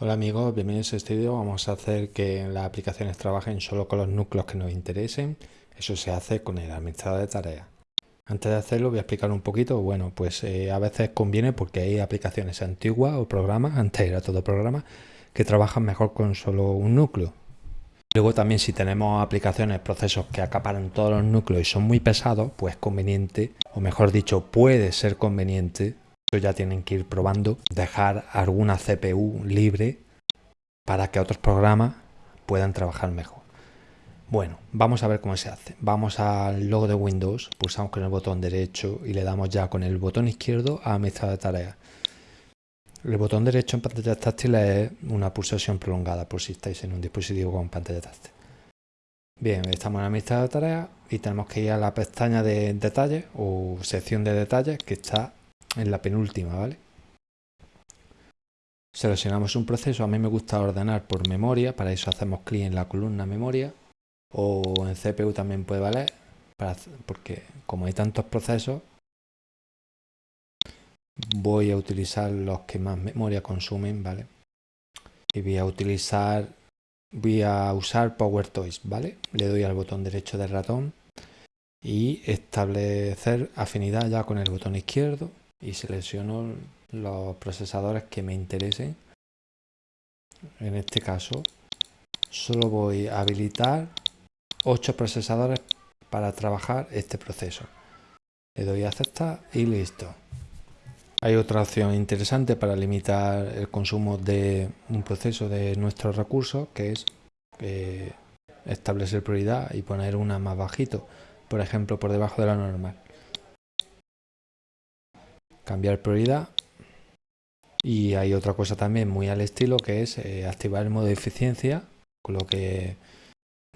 Hola amigos, bienvenidos a este vídeo. Vamos a hacer que las aplicaciones trabajen solo con los núcleos que nos interesen. Eso se hace con el administrador de tareas. Antes de hacerlo voy a explicar un poquito. Bueno, pues eh, a veces conviene porque hay aplicaciones antiguas o programas, antes era todo programa, que trabajan mejor con solo un núcleo. Luego también si tenemos aplicaciones, procesos que acaparan todos los núcleos y son muy pesados, pues conveniente, o mejor dicho, puede ser conveniente ya tienen que ir probando, dejar alguna CPU libre para que otros programas puedan trabajar mejor. Bueno, vamos a ver cómo se hace. Vamos al logo de Windows, pulsamos con el botón derecho y le damos ya con el botón izquierdo a administrador de tareas. El botón derecho en pantalla táctil es una pulsación prolongada por si estáis en un dispositivo con pantalla táctil. Bien, estamos en administrador de tareas y tenemos que ir a la pestaña de detalles o sección de detalles que está en la penúltima, ¿vale? Seleccionamos un proceso, a mí me gusta ordenar por memoria, para eso hacemos clic en la columna memoria o en CPU también puede valer, porque como hay tantos procesos, voy a utilizar los que más memoria consumen, ¿vale? Y voy a utilizar, voy a usar PowerToys, ¿vale? Le doy al botón derecho del ratón y establecer afinidad ya con el botón izquierdo y selecciono los procesadores que me interesen. En este caso, solo voy a habilitar 8 procesadores para trabajar este proceso. Le doy a aceptar y listo. Hay otra opción interesante para limitar el consumo de un proceso de nuestros recursos, que es eh, establecer prioridad y poner una más bajito, por ejemplo, por debajo de la normal cambiar prioridad. Y hay otra cosa también muy al estilo que es eh, activar el modo de eficiencia con lo que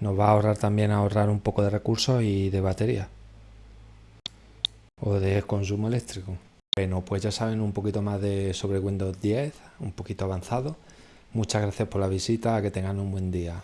nos va a ahorrar también ahorrar un poco de recursos y de batería. O de consumo eléctrico. Bueno pues ya saben un poquito más de sobre Windows 10 un poquito avanzado. Muchas gracias por la visita que tengan un buen día